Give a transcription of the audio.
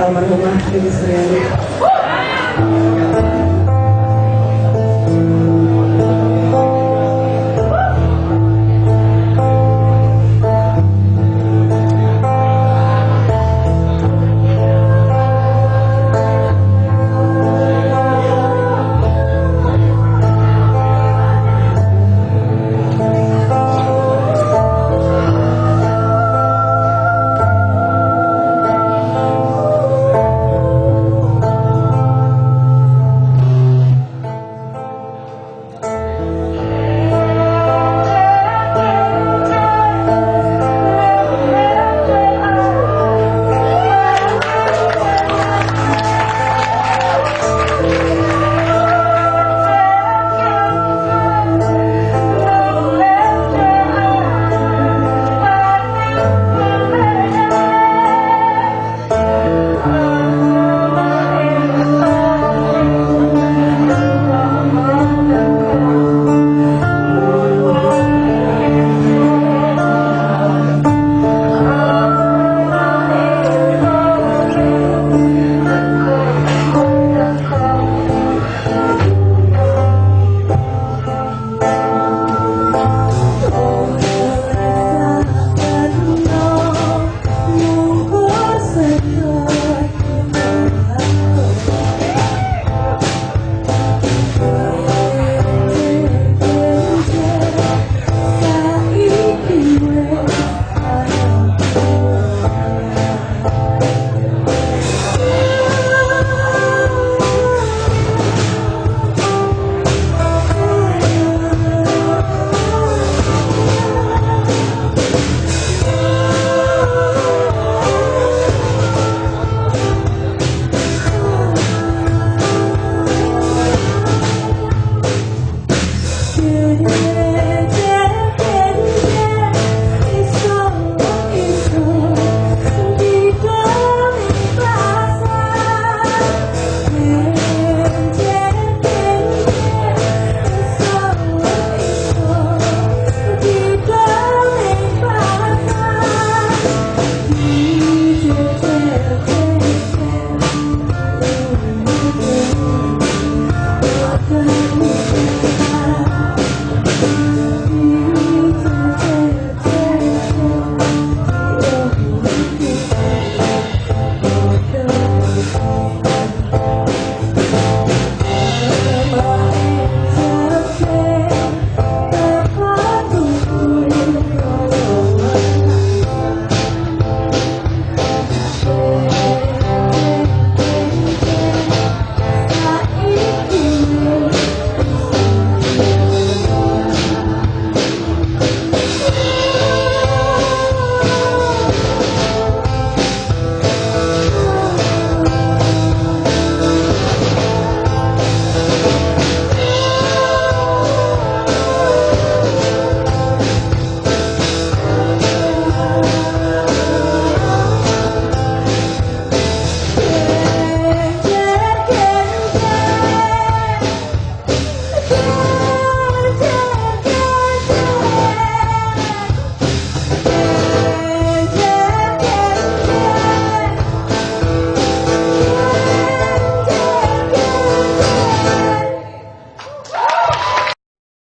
almarhumah Ibu Suryani.